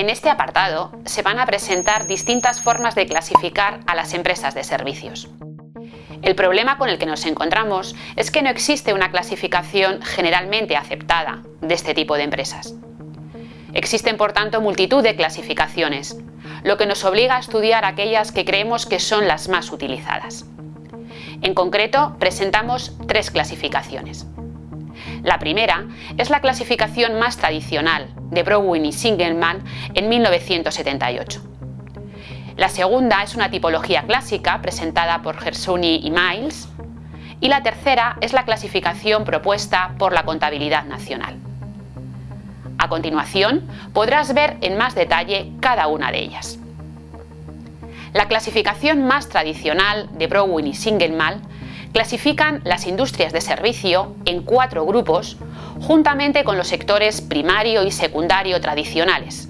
En este apartado se van a presentar distintas formas de clasificar a las empresas de servicios. El problema con el que nos encontramos es que no existe una clasificación generalmente aceptada de este tipo de empresas. Existen, por tanto, multitud de clasificaciones, lo que nos obliga a estudiar aquellas que creemos que son las más utilizadas. En concreto, presentamos tres clasificaciones. La primera es la clasificación más tradicional de Browin y Singelman en 1978. La segunda es una tipología clásica presentada por Gersuni y Miles. Y la tercera es la clasificación propuesta por la Contabilidad Nacional. A continuación, podrás ver en más detalle cada una de ellas. La clasificación más tradicional de Browin y Singelman clasifican las industrias de servicio en cuatro grupos juntamente con los sectores primario y secundario tradicionales,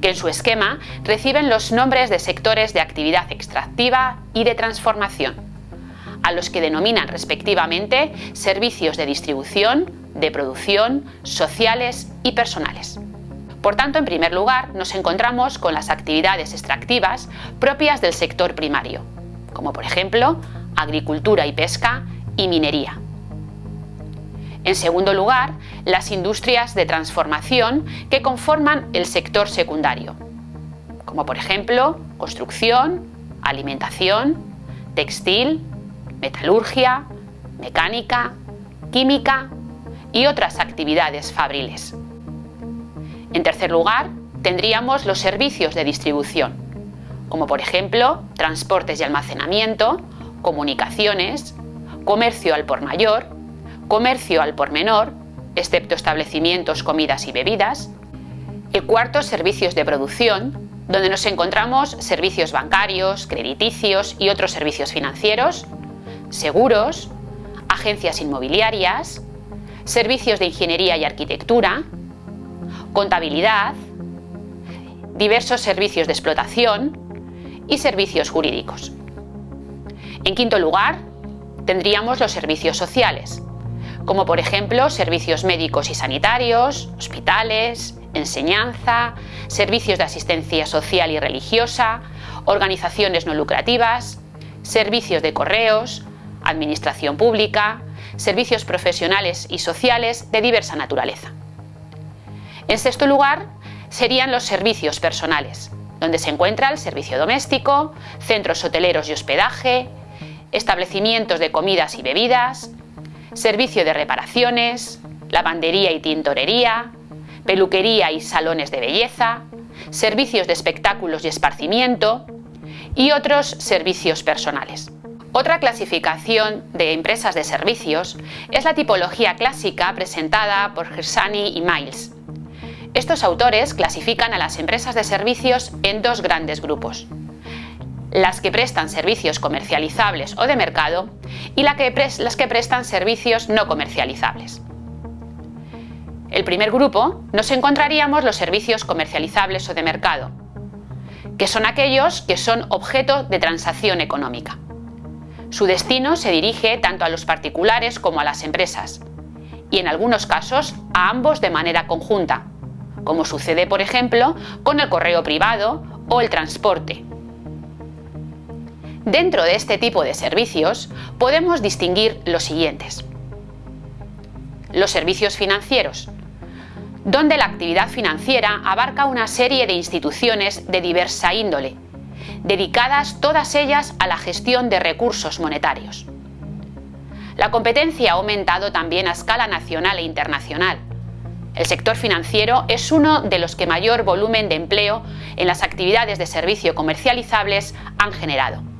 que en su esquema reciben los nombres de sectores de actividad extractiva y de transformación, a los que denominan respectivamente servicios de distribución, de producción, sociales y personales. Por tanto, en primer lugar, nos encontramos con las actividades extractivas propias del sector primario, como por ejemplo agricultura y pesca y minería. En segundo lugar, las industrias de transformación que conforman el sector secundario, como por ejemplo construcción, alimentación, textil, metalurgia, mecánica, química y otras actividades fabriles. En tercer lugar, tendríamos los servicios de distribución, como por ejemplo transportes y almacenamiento, comunicaciones, comercio al por mayor, comercio al por menor, excepto establecimientos, comidas y bebidas. El cuarto, servicios de producción, donde nos encontramos servicios bancarios, crediticios y otros servicios financieros, seguros, agencias inmobiliarias, servicios de ingeniería y arquitectura, contabilidad, diversos servicios de explotación y servicios jurídicos. En quinto lugar, tendríamos los servicios sociales, como por ejemplo servicios médicos y sanitarios, hospitales, enseñanza, servicios de asistencia social y religiosa, organizaciones no lucrativas, servicios de correos, administración pública, servicios profesionales y sociales de diversa naturaleza. En sexto lugar, serían los servicios personales, donde se encuentra el servicio doméstico, centros hoteleros y hospedaje, establecimientos de comidas y bebidas, servicio de reparaciones, lavandería y tintorería, peluquería y salones de belleza, servicios de espectáculos y esparcimiento y otros servicios personales. Otra clasificación de empresas de servicios es la tipología clásica presentada por Gersani y Miles. Estos autores clasifican a las empresas de servicios en dos grandes grupos las que prestan servicios comercializables o de mercado y las que prestan servicios no comercializables. El primer grupo nos encontraríamos los servicios comercializables o de mercado, que son aquellos que son objeto de transacción económica. Su destino se dirige tanto a los particulares como a las empresas, y en algunos casos a ambos de manera conjunta, como sucede por ejemplo con el correo privado o el transporte, Dentro de este tipo de servicios podemos distinguir los siguientes. Los servicios financieros, donde la actividad financiera abarca una serie de instituciones de diversa índole, dedicadas todas ellas a la gestión de recursos monetarios. La competencia ha aumentado también a escala nacional e internacional. El sector financiero es uno de los que mayor volumen de empleo en las actividades de servicio comercializables han generado.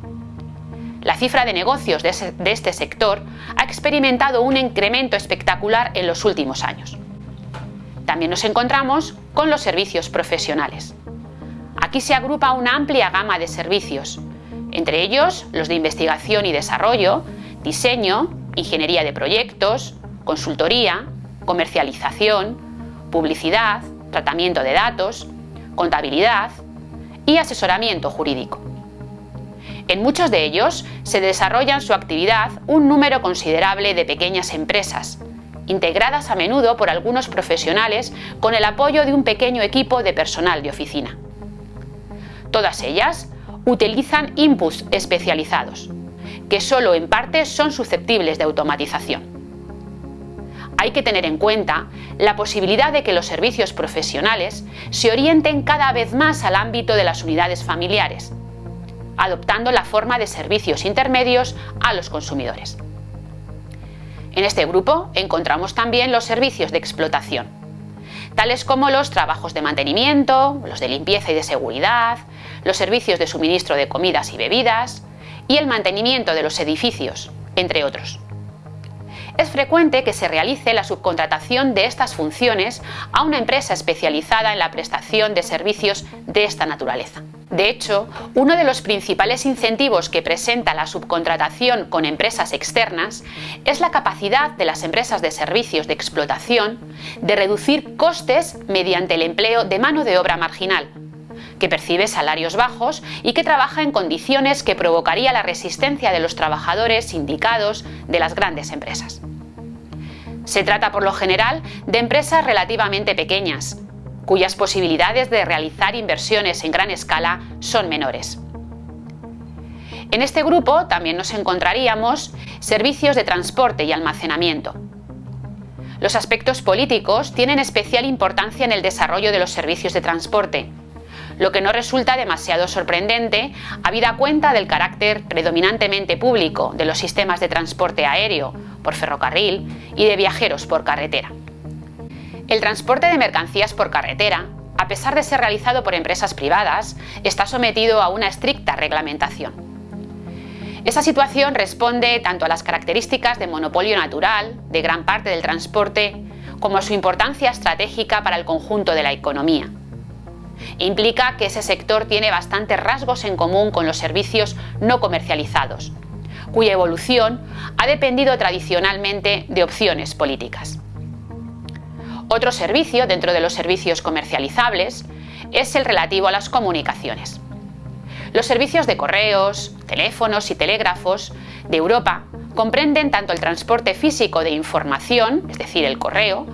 La cifra de negocios de, este sector ha experimentado un incremento espectacular en los últimos años. También nos encontramos con los servicios profesionales. Aquí se agrupa una amplia gama de servicios, entre ellos los de investigación y desarrollo, diseño, ingeniería de proyectos, consultoría, comercialización, publicidad, tratamiento de datos, contabilidad y asesoramiento jurídico. En muchos de ellos se desarrollan su actividad un número considerable de pequeñas empresas, integradas a menudo por algunos profesionales con el apoyo de un pequeño equipo de personal de oficina. Todas ellas utilizan inputs especializados, que solo en parte son susceptibles de automatización. Hay que tener en cuenta la posibilidad de que los servicios profesionales se orienten cada vez más al ámbito de las unidades familiares, adoptando la forma de servicios intermedios a los consumidores. En este grupo encontramos también los servicios de explotación, tales como los trabajos de mantenimiento, los de limpieza y de seguridad, los servicios de suministro de comidas y bebidas y el mantenimiento de los edificios, entre otros. Es frecuente que se realice la subcontratación de estas funciones a una empresa especializada en la prestación de servicios de esta naturaleza. De hecho, uno de los principales incentivos que presenta la subcontratación con empresas externas es la capacidad de las empresas de servicios de explotación de reducir costes mediante el empleo de mano de obra marginal, que percibe salarios bajos y que trabaja en condiciones que provocaría la resistencia de los trabajadores sindicados de las grandes empresas. Se trata por lo general de empresas relativamente pequeñas, cuyas posibilidades de realizar inversiones en gran escala son menores. En este grupo también nos encontraríamos servicios de transporte y almacenamiento. Los aspectos políticos tienen especial importancia en el desarrollo de los servicios de transporte, lo que no resulta demasiado sorprendente habida cuenta del carácter predominantemente público de los sistemas de transporte aéreo, por ferrocarril y de viajeros por carretera. El transporte de mercancías por carretera, a pesar de ser realizado por empresas privadas, está sometido a una estricta reglamentación. Esa situación responde tanto a las características de monopolio natural de gran parte del transporte como a su importancia estratégica para el conjunto de la economía implica que ese sector tiene bastantes rasgos en común con los servicios no comercializados, cuya evolución ha dependido tradicionalmente de opciones políticas. Otro servicio dentro de los servicios comercializables es el relativo a las comunicaciones. Los servicios de correos, teléfonos y telégrafos de Europa comprenden tanto el transporte físico de información, es decir, el correo,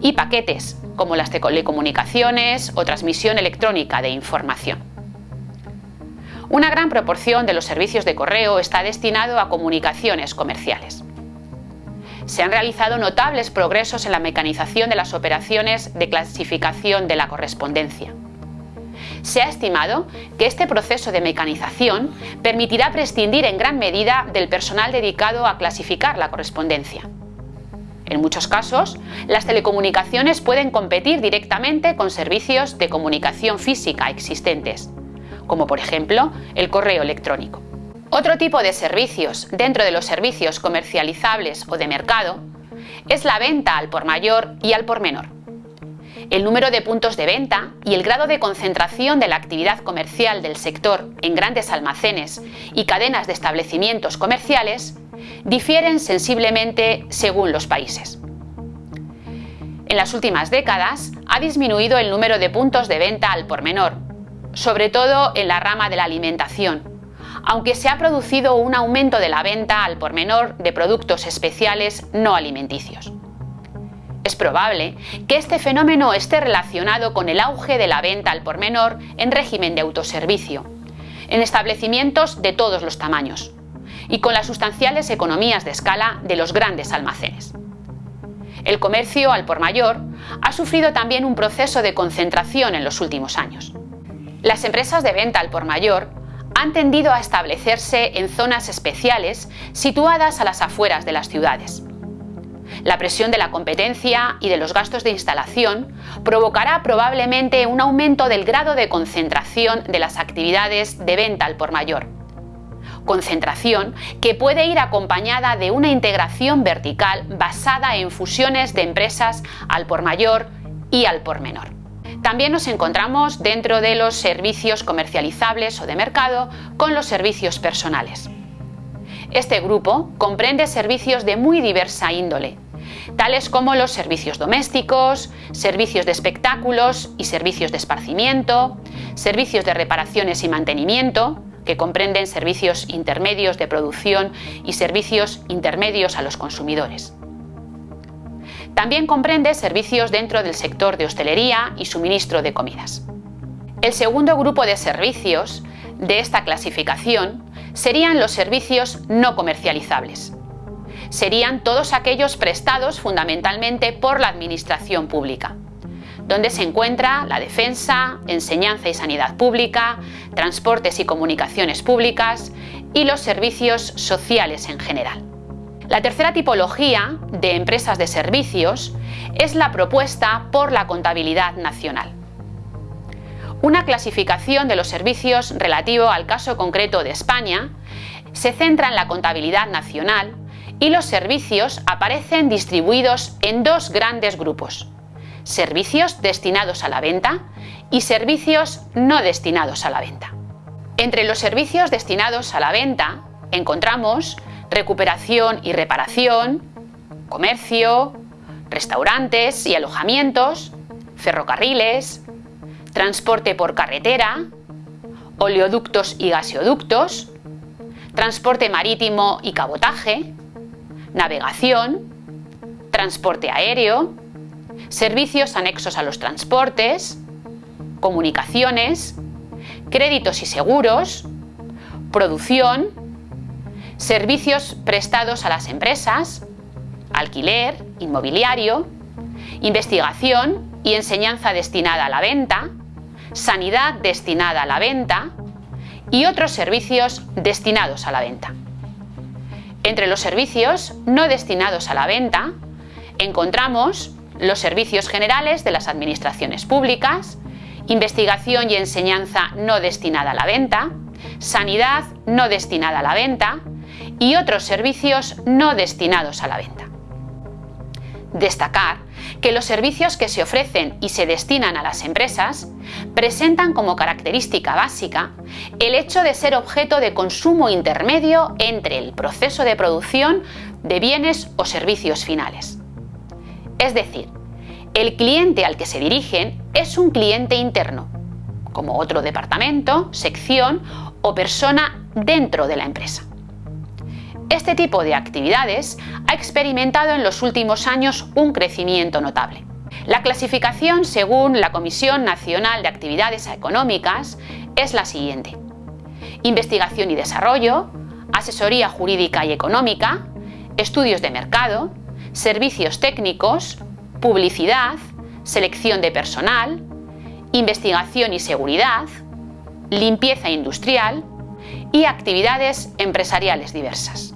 y paquetes, como las telecomunicaciones o transmisión electrónica de información. Una gran proporción de los servicios de correo está destinado a comunicaciones comerciales. Se han realizado notables progresos en la mecanización de las operaciones de clasificación de la correspondencia. Se ha estimado que este proceso de mecanización permitirá prescindir en gran medida del personal dedicado a clasificar la correspondencia. En muchos casos, las telecomunicaciones pueden competir directamente con servicios de comunicación física existentes, como por ejemplo el correo electrónico. Otro tipo de servicios dentro de los servicios comercializables o de mercado es la venta al por mayor y al por menor. El número de puntos de venta y el grado de concentración de la actividad comercial del sector en grandes almacenes y cadenas de establecimientos comerciales difieren sensiblemente según los países. En las últimas décadas ha disminuido el número de puntos de venta al por menor, sobre todo en la rama de la alimentación, aunque se ha producido un aumento de la venta al por menor de productos especiales no alimenticios. Es probable que este fenómeno esté relacionado con el auge de la venta al por menor en régimen de autoservicio, en establecimientos de todos los tamaños, y con las sustanciales economías de escala de los grandes almacenes. El comercio al por mayor ha sufrido también un proceso de concentración en los últimos años. Las empresas de venta al por mayor han tendido a establecerse en zonas especiales situadas a las afueras de las ciudades. La presión de la competencia y de los gastos de instalación provocará probablemente un aumento del grado de concentración de las actividades de venta al por mayor concentración que puede ir acompañada de una integración vertical basada en fusiones de empresas al por mayor y al por menor. También nos encontramos dentro de los servicios comercializables o de mercado con los servicios personales. Este grupo comprende servicios de muy diversa índole, tales como los servicios domésticos, servicios de espectáculos y servicios de esparcimiento, servicios de reparaciones y mantenimiento, que comprenden servicios intermedios de producción y servicios intermedios a los consumidores. También comprende servicios dentro del sector de hostelería y suministro de comidas. El segundo grupo de servicios de esta clasificación serían los servicios no comercializables. Serían todos aquellos prestados fundamentalmente por la administración pública, donde se encuentra la defensa, enseñanza y sanidad pública, transportes y comunicaciones públicas y los servicios sociales en general. La tercera tipología de empresas de servicios es la propuesta por la Contabilidad Nacional. Una clasificación de los servicios relativo al caso concreto de España se centra en la contabilidad nacional y los servicios aparecen distribuidos en dos grandes grupos, servicios destinados a la venta y servicios no destinados a la venta. Entre los servicios destinados a la venta encontramos recuperación y reparación, comercio, restaurantes y alojamientos, ferrocarriles, transporte por carretera, oleoductos y gaseoductos, transporte marítimo y cabotaje, navegación, transporte aéreo, servicios anexos a los transportes, comunicaciones, créditos y seguros, producción, servicios prestados a las empresas, alquiler, inmobiliario, investigación y enseñanza destinada a la venta, sanidad destinada a la venta y otros servicios destinados a la venta. Entre los servicios no destinados a la venta encontramos los servicios generales de las administraciones públicas, investigación y enseñanza no destinada a la venta, sanidad no destinada a la venta y otros servicios no destinados a la venta. Destacar que los servicios que se ofrecen y se destinan a las empresas presentan como característica básica el hecho de ser objeto de consumo intermedio entre el proceso de producción de bienes o servicios finales. Es decir, el cliente al que se dirigen es un cliente interno, como otro departamento, sección o persona dentro de la empresa. Este tipo de actividades ha experimentado en los últimos años un crecimiento notable. La clasificación según la Comisión Nacional de Actividades Económicas es la siguiente. Investigación y desarrollo, asesoría jurídica y económica, estudios de mercado, servicios técnicos, publicidad, selección de personal, investigación y seguridad, limpieza industrial y actividades empresariales diversas.